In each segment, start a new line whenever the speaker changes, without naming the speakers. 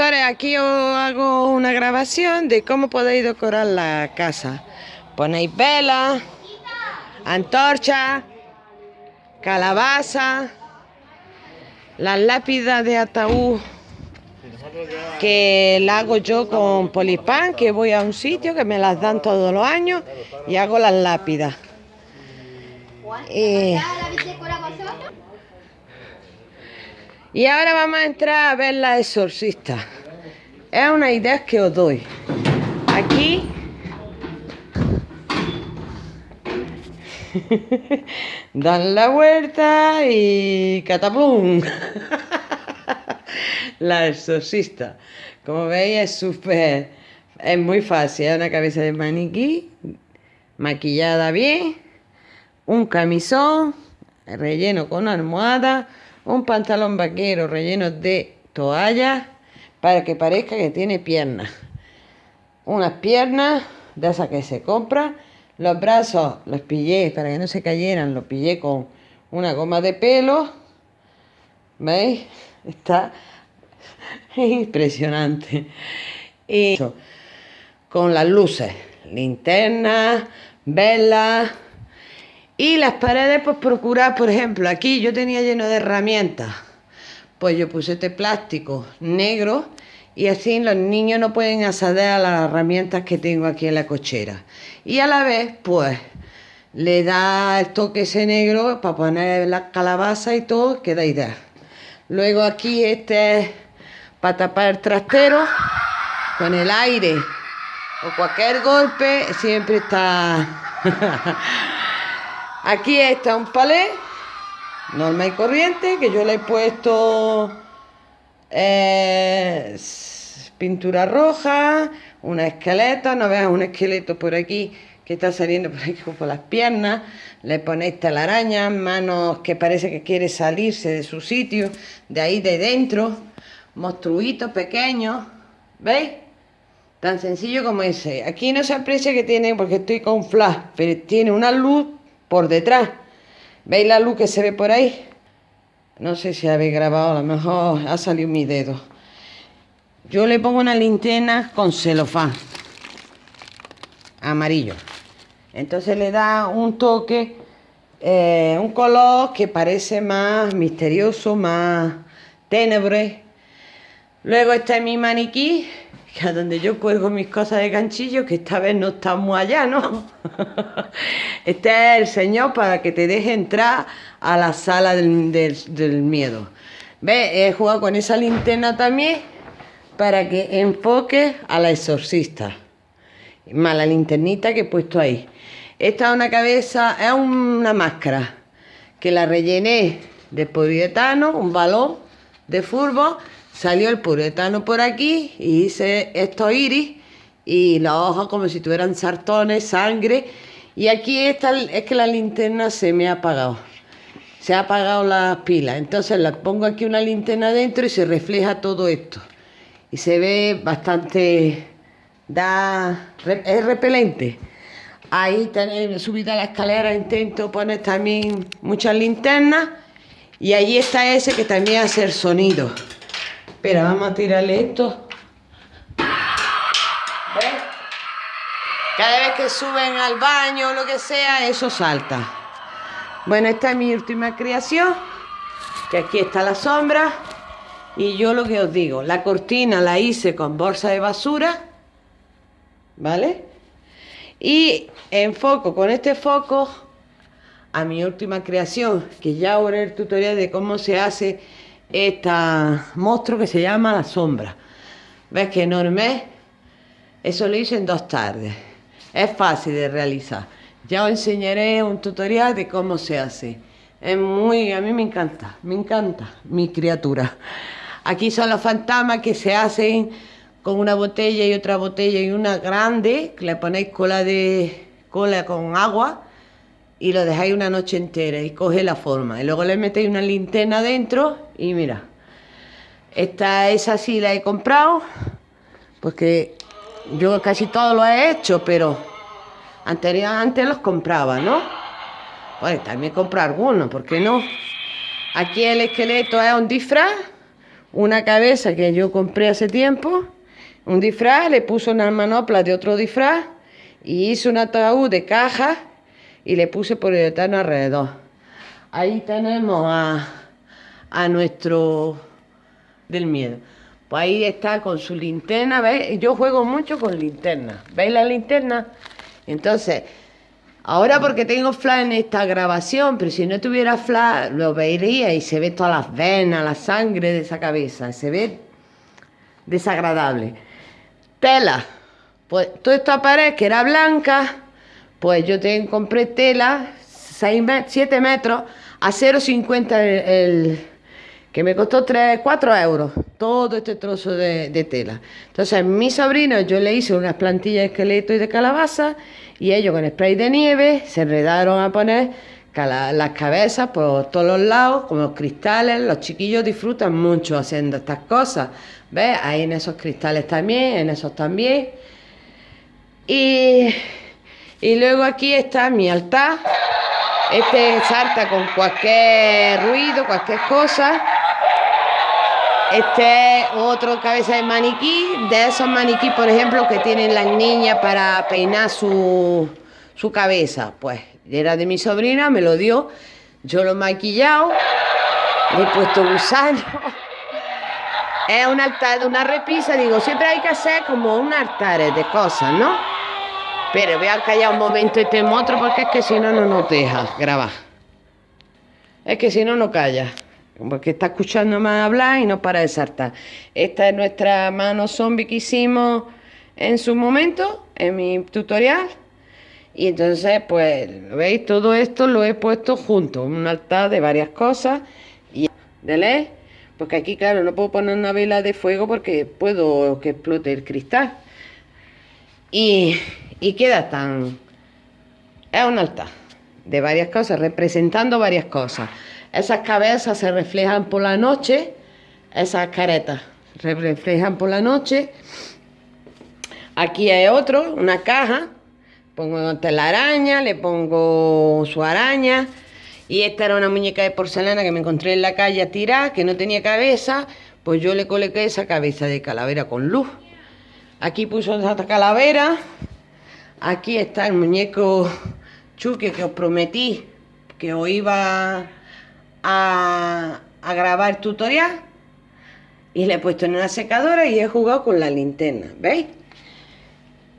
aquí os hago una grabación de cómo podéis decorar la casa. Ponéis velas, antorchas, calabaza, las lápidas de ataúd que la hago yo con polipán, que voy a un sitio que me las dan todos los años y hago las lápidas. Y ahora vamos a entrar a ver la exorcista. Es una idea que os doy. Aquí dan la vuelta y cataplum. la exorcista. Como veis es súper, es muy fácil. Es una cabeza de maniquí, maquillada bien, un camisón relleno con almohada un pantalón vaquero relleno de toalla para que parezca que tiene piernas. Unas piernas de esas que se compran. Los brazos los pillé para que no se cayeran, los pillé con una goma de pelo. ¿Veis? Está impresionante. Y con las luces, linternas, velas y las paredes, pues procurar, por ejemplo, aquí yo tenía lleno de herramientas. Pues yo puse este plástico negro y así los niños no pueden acceder a las herramientas que tengo aquí en la cochera. Y a la vez, pues, le da el toque ese negro para poner la calabaza y todo, queda ideal. Luego aquí este es para tapar el trastero con el aire o cualquier golpe, siempre está... Aquí está un palé, normal y corriente, que yo le he puesto eh, pintura roja, una esqueleta, no veas un esqueleto por aquí que está saliendo por aquí por las piernas, le ponéis telarañas, manos que parece que quiere salirse de su sitio, de ahí de dentro, monstruitos pequeños, ¿veis? Tan sencillo como ese. Aquí no se aprecia que tiene, porque estoy con flash, pero tiene una luz por detrás. ¿Veis la luz que se ve por ahí? No sé si habéis grabado, a lo mejor ha salido mi dedo. Yo le pongo una linterna con celofán amarillo. Entonces le da un toque, eh, un color que parece más misterioso, más tenebre. Luego está mi maniquí, es donde yo cuelgo mis cosas de ganchillo, que esta vez no estamos allá, ¿no? este es el Señor para que te deje entrar a la sala del, miedo. ¿Ves? He jugado con esa linterna también para que enfoque a la exorcista. Más la linternita que he puesto ahí. Esta es una cabeza, es una máscara que la rellené de poliuretano, un balón de fútbol salió el puretano por aquí y hice estos iris y los ojos como si tuvieran sartones, sangre. Y aquí está, es que la linterna se me ha apagado. Se ha apagado la pila. Entonces la pongo aquí una linterna dentro y se refleja todo esto. Y se ve bastante... da es repelente. Ahí subida la escalera intento poner también muchas linternas. Y ahí está ese que también hace el sonido. Espera, vamos a tirarle esto. ¿Ves? Cada vez que suben al baño o lo que sea, eso salta. Bueno, esta es mi última creación. Que aquí está la sombra. Y yo lo que os digo, la cortina la hice con bolsa de basura. ¿Vale? Y enfoco con este foco a mi última creación, que ya ahora el tutorial de cómo se hace este monstruo que se llama la sombra. ¿Ves qué enorme Eso lo hice en dos tardes. Es fácil de realizar. Ya os enseñaré un tutorial de cómo se hace. Es muy, a mí me encanta, me encanta mi criatura. Aquí son los fantasmas que se hacen con una botella y otra botella y una grande, que le ponéis cola de cola con agua y lo dejáis una noche entera y coge la forma. Y luego le metéis una linterna dentro y mira. Esta, esa sí la he comprado, porque yo casi todo lo he hecho, pero anteriormente los compraba, ¿no? Bueno, también compro algunos, ¿por qué no? Aquí el esqueleto es un disfraz, una cabeza que yo compré hace tiempo, un disfraz, le puse una manopla de otro disfraz y hice un ataúd de caja y le puse eterno alrededor. Ahí tenemos a, a nuestro del miedo. Pues ahí está con su linterna, ¿veis? Yo juego mucho con linterna. ¿Veis la linterna? Entonces, ahora porque tengo flash en esta grabación, pero si no tuviera flash, lo vería y se ve todas las venas, la sangre de esa cabeza. Se ve desagradable. Tela. Pues toda esta pared que era blanca, pues yo te compré tela, 7 metros, a 0,50 el que me costó 3, 4 euros todo este trozo de, tela. Entonces, mi sobrino, yo le hice unas plantillas de esqueleto y de calabaza, y ellos con spray de nieve se enredaron a poner las cabezas por todos los lados, como cristales. Los chiquillos disfrutan mucho haciendo estas cosas. ¿Ves? Ahí en esos cristales también, en esos también. Y, y luego aquí está mi altar. Este salta con cualquier ruido, cualquier cosa. Este es otro cabeza de maniquí, de esos maniquí, por ejemplo, que tienen las niñas para peinar su, cabeza. Pues era de mi sobrina, me lo dio, yo lo he maquillado, le he puesto gusano. Es un altar de una repisa, digo, siempre hay que hacer como un altar de cosas, ¿no? Pero voy a callar un momento este otro porque es que si no, no nos deja grabar. Es que si no, no calla porque está escuchando más hablar y no para de saltar. Esta es nuestra mano zombie que hicimos en su momento, en mi tutorial. Y entonces, pues, ¿veis? Todo esto lo he puesto junto, un altar de varias cosas. Y de porque aquí, claro, no puedo poner una vela de fuego porque puedo que explote el cristal. Y, y queda tan... Es un altar de varias cosas, representando varias cosas. Esas cabezas se reflejan por la noche, esas caretas se reflejan por la noche. Aquí hay otro, una caja, pongo telaraña, le pongo su araña. Y esta era una muñeca de porcelana que me encontré en la calle a tirar, que no tenía cabeza, pues yo le coloqué esa cabeza de calavera con luz. Aquí puso esta calavera. Aquí está el muñeco Chuque que os prometí que os iba a, grabar tutorial y le he puesto en una secadora y he jugado con la linterna, ¿veis?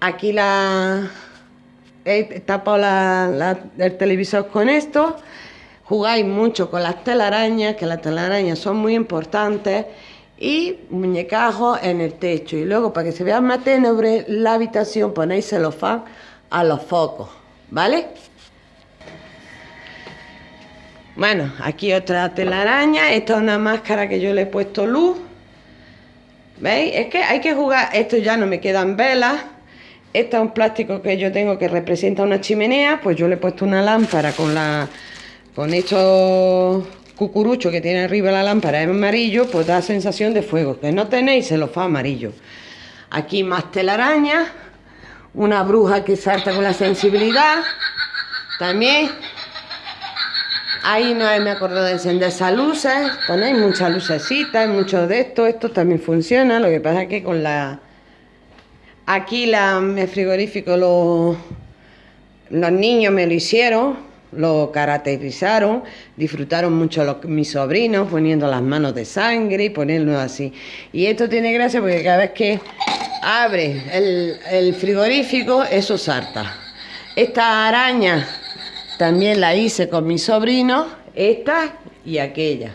Aquí la he tapado el televisor con esto. Jugáis mucho con las telarañas, que las telarañas son muy importantes. Y muñecajos en el techo. Y luego, para que se vea más tenebre la habitación, ponéis celofán a los focos, ¿vale? Bueno, aquí otra telaraña. Esta es una máscara que yo le he puesto luz. ¿Veis? Es que hay que jugar. Esto ya no me quedan velas. Este es un plástico que yo tengo que representa una chimenea. Pues yo le he puesto una lámpara con la con estos cucuruchos que tiene arriba la lámpara en amarillo. Pues da sensación de fuego. Que no tenéis, se lo fa amarillo. Aquí más telaraña. Una bruja que salta con la sensibilidad. También Ahí no me acuerdo de encender esas luces. Ponéis muchas lucecitas, mucho de esto. Esto también funciona. Lo que pasa es que con la... Aquí la, el frigorífico los niños me lo hicieron, lo caracterizaron, disfrutaron mucho los, mis sobrinos poniendo las manos de sangre y poniéndolo así. Y esto tiene gracia porque cada vez que abre el, frigorífico, eso salta. Esta araña también la hice con mi sobrino, esta y aquella.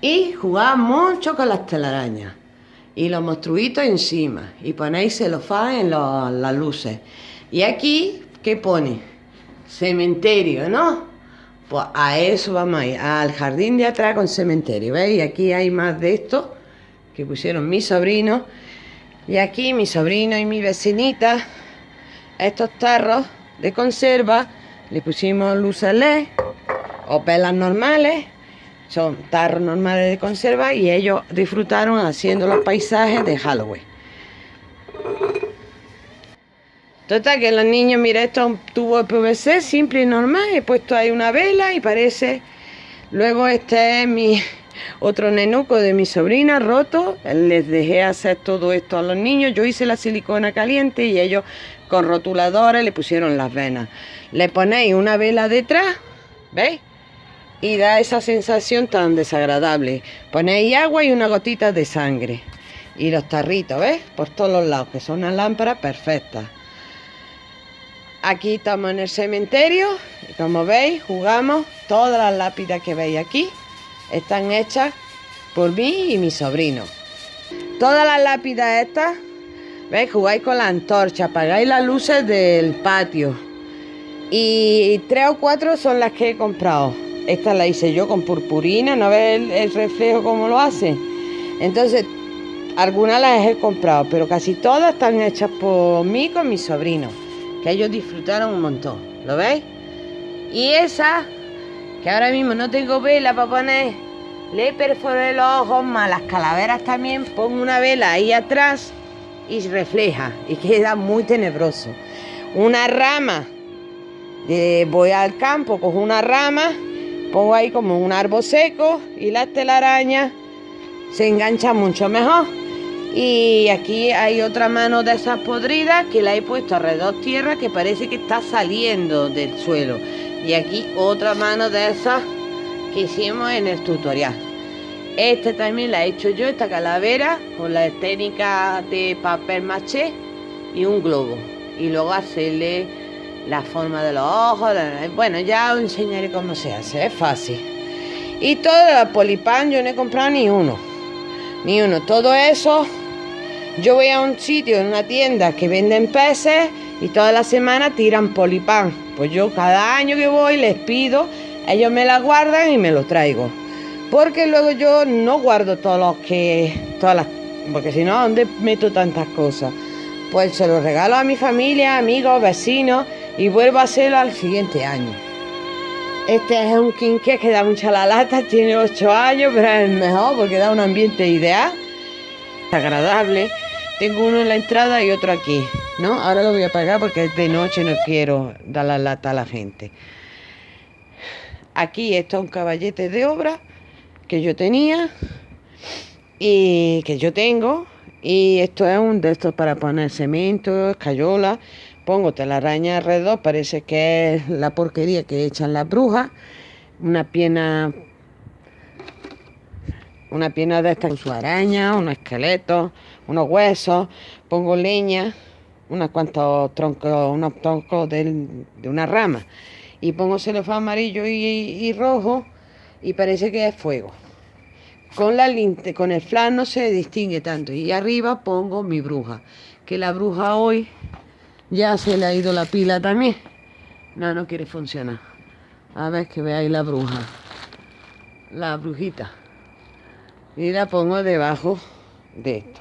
Y jugaba mucho con las telarañas. Y los monstruitos encima. Y ponéis celofán en las luces. Y aquí, ¿qué pone? Cementerio, ¿no? Pues a eso vamos a ir, al jardín de atrás con cementerio, ¿veis? Aquí hay más de esto que pusieron mis sobrinos. Y aquí mi sobrino y mi vecinita, estos tarros de conserva le pusimos luces LED o pelas normales, son tarros normales de conserva y ellos disfrutaron haciendo los paisajes de Halloween. Total que los niños, mira, esto es un tubo de PVC simple y normal, he puesto ahí una vela y parece... Luego este es mi, otro nenuco de mi sobrina roto. Les dejé hacer todo esto a los niños. Yo hice la silicona caliente y ellos con rotuladores le pusieron las venas. Le ponéis una vela detrás, ¿veis? Y da esa sensación tan desagradable. Ponéis agua y una gotita de sangre. Y los tarritos, ¿ves? Por todos los lados, que son unas lámparas perfectas. Aquí estamos en el cementerio. Y como veis, jugamos. Todas las lápidas que veis aquí están hechas por mí y mi sobrino. Todas las lápidas estas, ¿veis? Jugáis con la antorcha, apagáis las luces del patio. Y tres o cuatro son las que he comprado. Esta la hice yo con purpurina, ¿no ves el, reflejo como lo hace? Entonces, algunas las he comprado, pero casi todas están hechas por mí con mi sobrino, que ellos disfrutaron un montón. ¿Lo veis? Y esa, que ahora mismo no tengo vela para poner, le perforé los ojos, más las calaveras también, pongo una vela ahí atrás y refleja y queda muy tenebroso. Una rama, voy al campo, cojo una rama, pongo ahí como un árbol seco y la telaraña se engancha mucho mejor. Y aquí hay otra mano de esas podridas que la he puesto alrededor tierra que parece que está saliendo del suelo. Y aquí otra mano de esas que hicimos en el tutorial. Este también la he hecho yo, esta calavera, con la técnica de papel maché y un globo. Y luego hacerle la forma de los ojos. Bueno, ya os enseñaré cómo se hace, es fácil. Y todo el polipan yo no he comprado ni uno. Ni uno. Todo eso, yo voy a un sitio, en una tienda que venden peces y toda la semana tiran polipan. Pues yo cada año que voy les pido, ellos me la guardan y me lo traigo. Porque luego yo no guardo todos los que. todas las. Porque si no, ¿dónde meto tantas cosas? Pues se los regalo a mi familia, amigos, vecinos y vuelvo a hacerlo al siguiente año. Este es un quinqué que da mucha la lata, tiene 8 años, pero es el mejor porque da un ambiente ideal, agradable. Tengo uno en la entrada y otro aquí, ¿no? Ahora lo voy a apagar porque es de noche, no quiero dar la lata a la gente. Aquí está un caballete de obra que yo tenía y que yo tengo. Y esto es un de estos para poner cemento, escayola. Pongo telaraña alrededor, parece que es la porquería que echan las brujas. Una pierna, una pierna de esta con su araña, unos esqueletos, unos huesos. Pongo leña, unos cuantos troncos, unos troncos de, una rama. Y pongo celofán amarillo y, y rojo y parece que es fuego. Con, la con el flan no se distingue tanto. Y arriba pongo mi bruja. Que la bruja hoy ya se le ha ido la pila también. No, no quiere funcionar. A ver que veáis la bruja. La brujita. Y la pongo debajo de esto.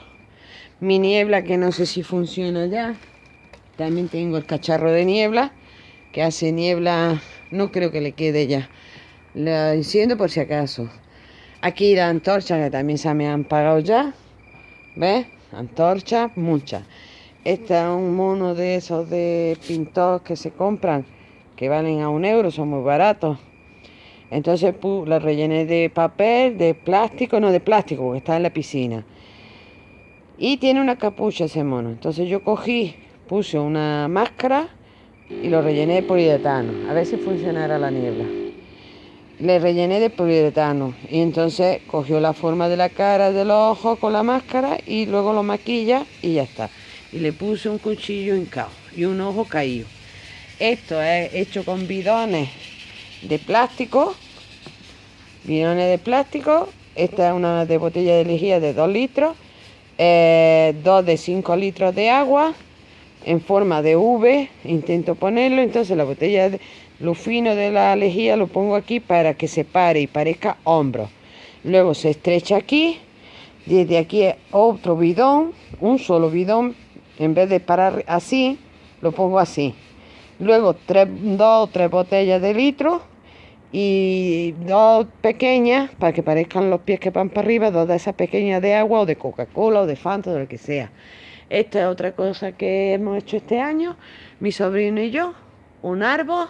Mi niebla que no sé si funciona ya. También tengo el cacharro de niebla. Que hace niebla. No creo que le quede ya. La enciendo por si acaso. Aquí la antorcha que también se me han pagado ya. ¿Ves? Antorcha, muchas. Este es un mono de esos de pintor que se compran, que valen a un euro, son muy baratos. Entonces la rellené de papel, de plástico, no de plástico, porque está en la piscina. Y tiene una capucha ese mono. Entonces yo cogí, puse una máscara y lo rellené de poliuretano. A ver si funcionará la niebla le rellené de poliuretano y entonces cogió la forma de la cara, de los ojos con la máscara y luego lo maquilla y ya está. Y le puse un cuchillo hincado y un ojo caído. Esto es hecho con bidones de plástico, bidones de plástico. Esta es una de botella de lejía de 2 litros, eh, dos de 5 litros de agua en forma de V. Intento ponerlo, entonces la botella de lo fino de la lejía lo pongo aquí para que se pare y parezca hombro. Luego se estrecha aquí. Desde aquí otro bidón, un solo bidón. En vez de parar así, lo pongo así. Luego tres, dos o tres botellas de litro y dos pequeñas para que parezcan los pies que van para arriba, dos de esas pequeñas de agua o de Coca-Cola o de Fanta o de lo que sea. Esta es otra cosa que hemos hecho este año, mi sobrino y yo, un árbol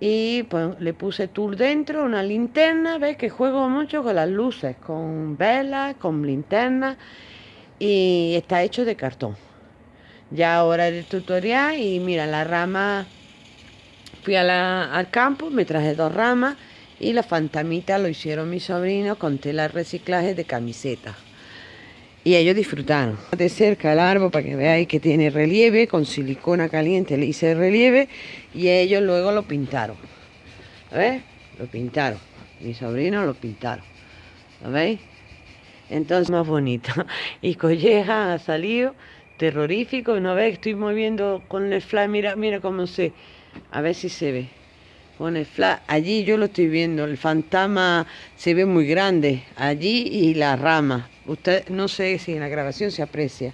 y pues le puse tour dentro, una linterna, ves que juego mucho con las luces, con velas, con linternas y está hecho de cartón. Ya ahora el tutorial y mira la rama, fui al campo, me traje dos ramas y la fantamita lo hicieron mis sobrinos con tela reciclaje de camiseta. Y ellos disfrutaron. De cerca el árbol para que veáis que tiene relieve, con silicona caliente le hice relieve y ellos luego lo pintaron. ¿Ves? Lo pintaron. Mis sobrinos lo pintaron. ¿Lo veis? Entonces más bonito. Y colleja ha salido terrorífico. ¿No ves? Estoy moviendo con el flash. Mira, mira cómo se... A ver si se ve. Con el flash. Allí yo lo estoy viendo. El fantasma se ve muy grande. Allí y la rama. Usted no sé si en la grabación se aprecia.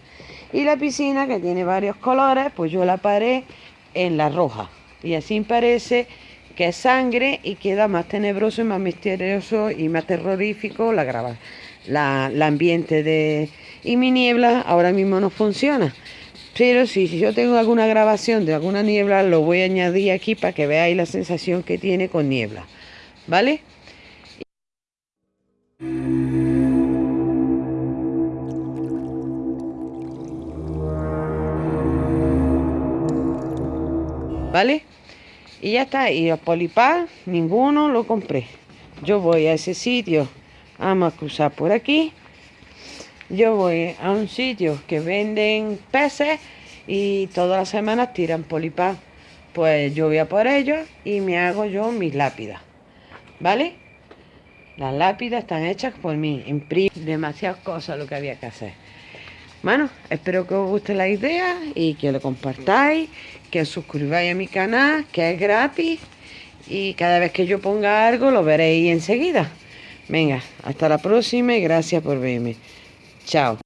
Y la piscina que tiene varios colores, pues yo la paré en la roja. Y así parece que es sangre y queda más tenebroso y más misterioso y más terrorífico la graba, la, ambiente de... Y mi niebla ahora mismo no funciona. Pero si, yo tengo alguna grabación de alguna niebla, lo voy a añadir aquí para que veáis la sensación que tiene con niebla. ¿Vale? ¿vale? Y ya está, y los polipar, ninguno lo compré. Yo voy a ese sitio, vamos a cruzar por aquí. Yo voy a un sitio que venden peces y todas las semanas tiran polipar. Pues yo voy a por ellos y me hago yo mis lápidas, ¿vale? Las lápidas están hechas por mí, imprimo demasiadas cosas lo que había que hacer. Bueno, espero que os guste la idea y que lo compartáis, que os suscribáis a mi canal, que es gratis y cada vez que yo ponga algo lo veréis enseguida. Venga, hasta la próxima y gracias por verme. Chao.